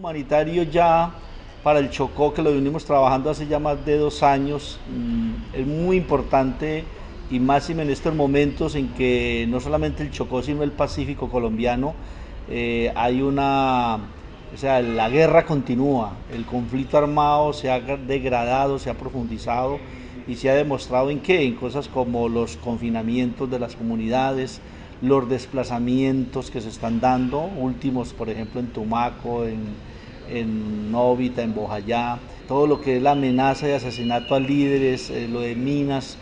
humanitario ya para el Chocó, que lo venimos trabajando hace ya más de dos años, mm, es muy importante y más en estos momentos en que no solamente el Chocó, sino el Pacífico colombiano, eh, hay una, o sea, la guerra continúa, el conflicto armado se ha degradado, se ha profundizado y se ha demostrado en qué, en cosas como los confinamientos de las comunidades, los desplazamientos que se están dando, últimos por ejemplo en Tumaco, en, en Novita, en Bojayá, todo lo que es la amenaza de asesinato a líderes, eh, lo de minas,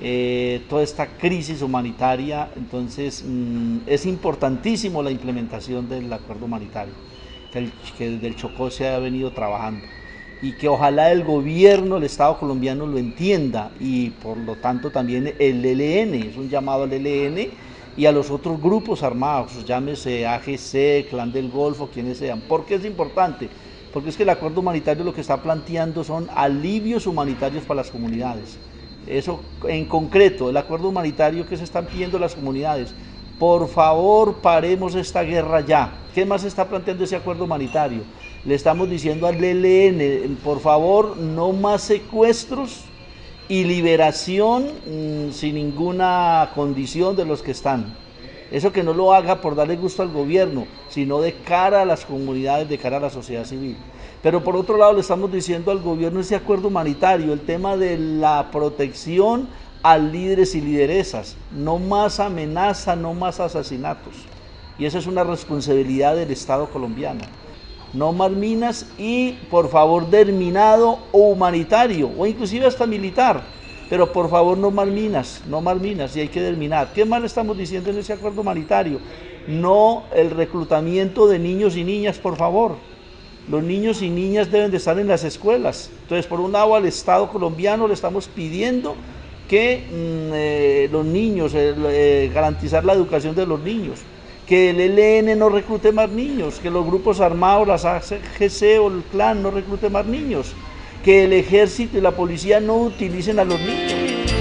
eh, toda esta crisis humanitaria, entonces mm, es importantísimo la implementación del acuerdo humanitario, que, que desde el Chocó se ha venido trabajando y que ojalá el gobierno, el Estado colombiano lo entienda y por lo tanto también el ELN, es un llamado al ELN y a los otros grupos armados, llámese AGC, Clan del Golfo, quienes sean. ¿Por qué es importante? Porque es que el acuerdo humanitario lo que está planteando son alivios humanitarios para las comunidades. Eso en concreto, el acuerdo humanitario que se están pidiendo las comunidades. Por favor, paremos esta guerra ya. ¿Qué más está planteando ese acuerdo humanitario? Le estamos diciendo al ELN, por favor, no más secuestros, y liberación mm, sin ninguna condición de los que están. Eso que no lo haga por darle gusto al gobierno, sino de cara a las comunidades, de cara a la sociedad civil. Pero por otro lado le estamos diciendo al gobierno ese acuerdo humanitario, el tema de la protección a líderes y lideresas, no más amenaza, no más asesinatos. Y esa es una responsabilidad del Estado colombiano no más minas y por favor terminado o humanitario o inclusive hasta militar. Pero por favor no más minas, no más minas y hay que terminar. ¿Qué le estamos diciendo en ese acuerdo humanitario? No el reclutamiento de niños y niñas, por favor. Los niños y niñas deben de estar en las escuelas. Entonces, por un lado al Estado colombiano le estamos pidiendo que mm, eh, los niños, eh, garantizar la educación de los niños que el ELN no reclute más niños, que los grupos armados, las AGC o el clan no reclute más niños, que el ejército y la policía no utilicen a los niños.